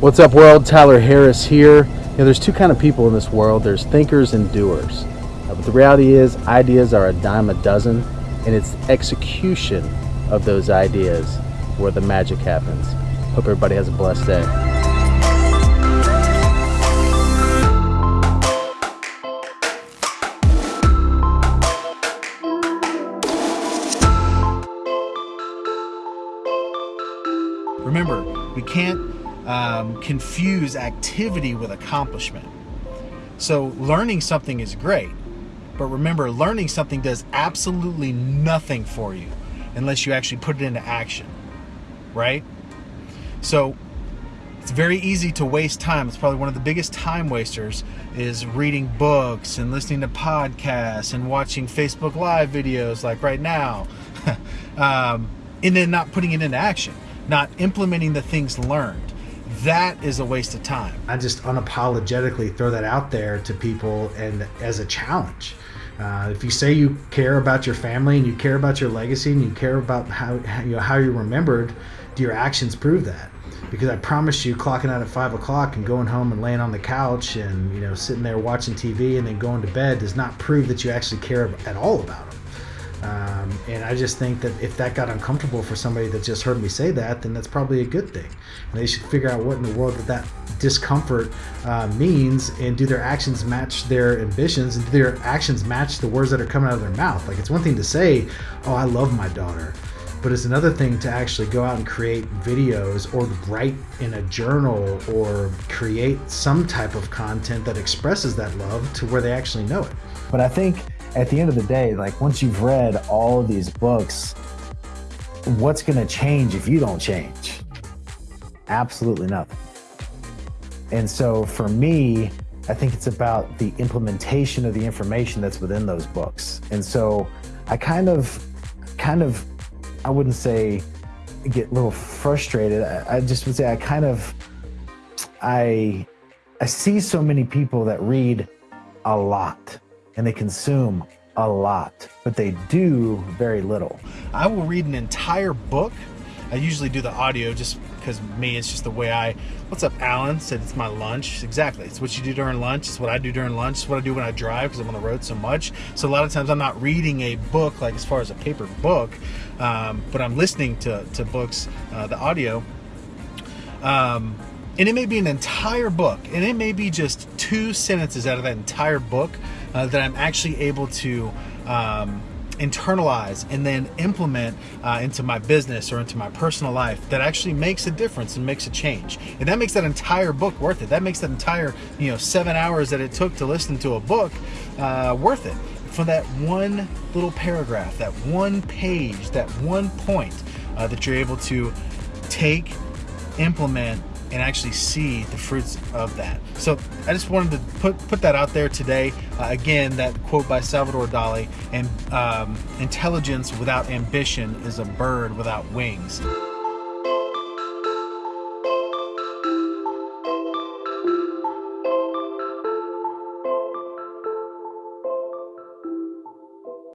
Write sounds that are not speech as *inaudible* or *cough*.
What's up, world? Tyler Harris here. You know, there's two kind of people in this world. There's thinkers and doers. Uh, but the reality is, ideas are a dime a dozen, and it's execution of those ideas where the magic happens. Hope everybody has a blessed day. Remember, we can't um, confuse activity with accomplishment. So learning something is great, but remember, learning something does absolutely nothing for you unless you actually put it into action, right? So it's very easy to waste time. It's probably one of the biggest time wasters is reading books and listening to podcasts and watching Facebook Live videos like right now, *laughs* um, and then not putting it into action not implementing the things learned. That is a waste of time. I just unapologetically throw that out there to people and as a challenge. Uh, if you say you care about your family and you care about your legacy and you care about how, how you know how you're remembered, do your actions prove that? Because I promise you, clocking out at five o'clock and going home and laying on the couch and you know sitting there watching TV and then going to bed does not prove that you actually care at all about them. Um, and I just think that if that got uncomfortable for somebody that just heard me say that, then that's probably a good thing. And they should figure out what in the world that that discomfort uh, means and do their actions match their ambitions and do their actions match the words that are coming out of their mouth. Like it's one thing to say, oh, I love my daughter. But it's another thing to actually go out and create videos or write in a journal or create some type of content that expresses that love to where they actually know it. But I think at the end of the day, like once you've read all these books, what's going to change if you don't change? Absolutely nothing. And so for me, I think it's about the implementation of the information that's within those books. And so I kind of, kind of, I wouldn't say get a little frustrated. I, I just would say I kind of, I, I see so many people that read a lot and they consume a lot, but they do very little. I will read an entire book. I usually do the audio just because me, it's just the way I. What's up, Alan? Said it's my lunch. Exactly. It's what you do during lunch. It's what I do during lunch. It's what I do when I drive because I'm on the road so much. So a lot of times I'm not reading a book like as far as a paper book, um, but I'm listening to to books, uh, the audio. Um, and it may be an entire book, and it may be just two sentences out of that entire book uh, that I'm actually able to um, internalize and then implement uh, into my business or into my personal life that actually makes a difference and makes a change. And that makes that entire book worth it. That makes that entire, you know, seven hours that it took to listen to a book uh, worth it. For that one little paragraph, that one page, that one point uh, that you're able to take, implement, and actually see the fruits of that. So I just wanted to put put that out there today. Uh, again, that quote by Salvador Dali: "And um, intelligence without ambition is a bird without wings."